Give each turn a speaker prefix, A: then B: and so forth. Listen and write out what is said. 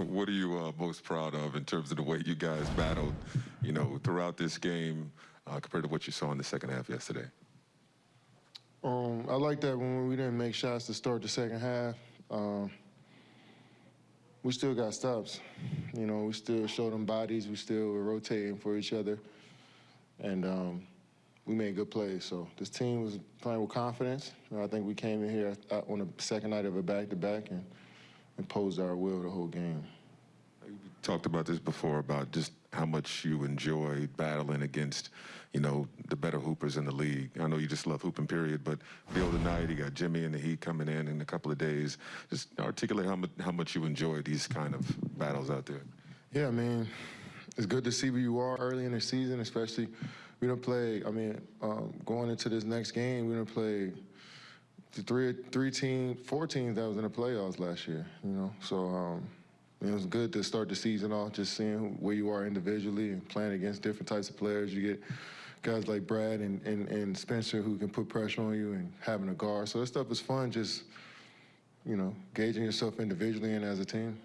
A: what are you uh, most proud of in terms of the way you guys battled, you know, throughout this game uh, compared to what you saw in the second half yesterday?
B: Um, I like that when we didn't make shots to start the second half. Um, we still got stops. You know, we still showed them bodies. We still were rotating for each other, and um, we made good plays. So this team was playing with confidence. And I think we came in here uh, on the second night of a back-to-back and imposed our will the whole game.
A: We talked about this before about just how much you enjoyed battling against, you know, the better hoopers in the league. I know you just love hooping, period. But the other night, you got Jimmy and the Heat coming in in a couple of days. Just articulate how much how much you enjoy these kind of battles out there.
B: Yeah, I mean, it's good to see where you are early in the season, especially we don't play. I mean, um, going into this next game, we don't play the three three team, four teams that was in the playoffs last year. You know, so um, it was good to start the season off just seeing where you are individually and playing against different types of players. You get guys like Brad and, and, and Spencer who can put pressure on you and having a guard. So that stuff is fun. Just you know, gauging yourself individually and as a team.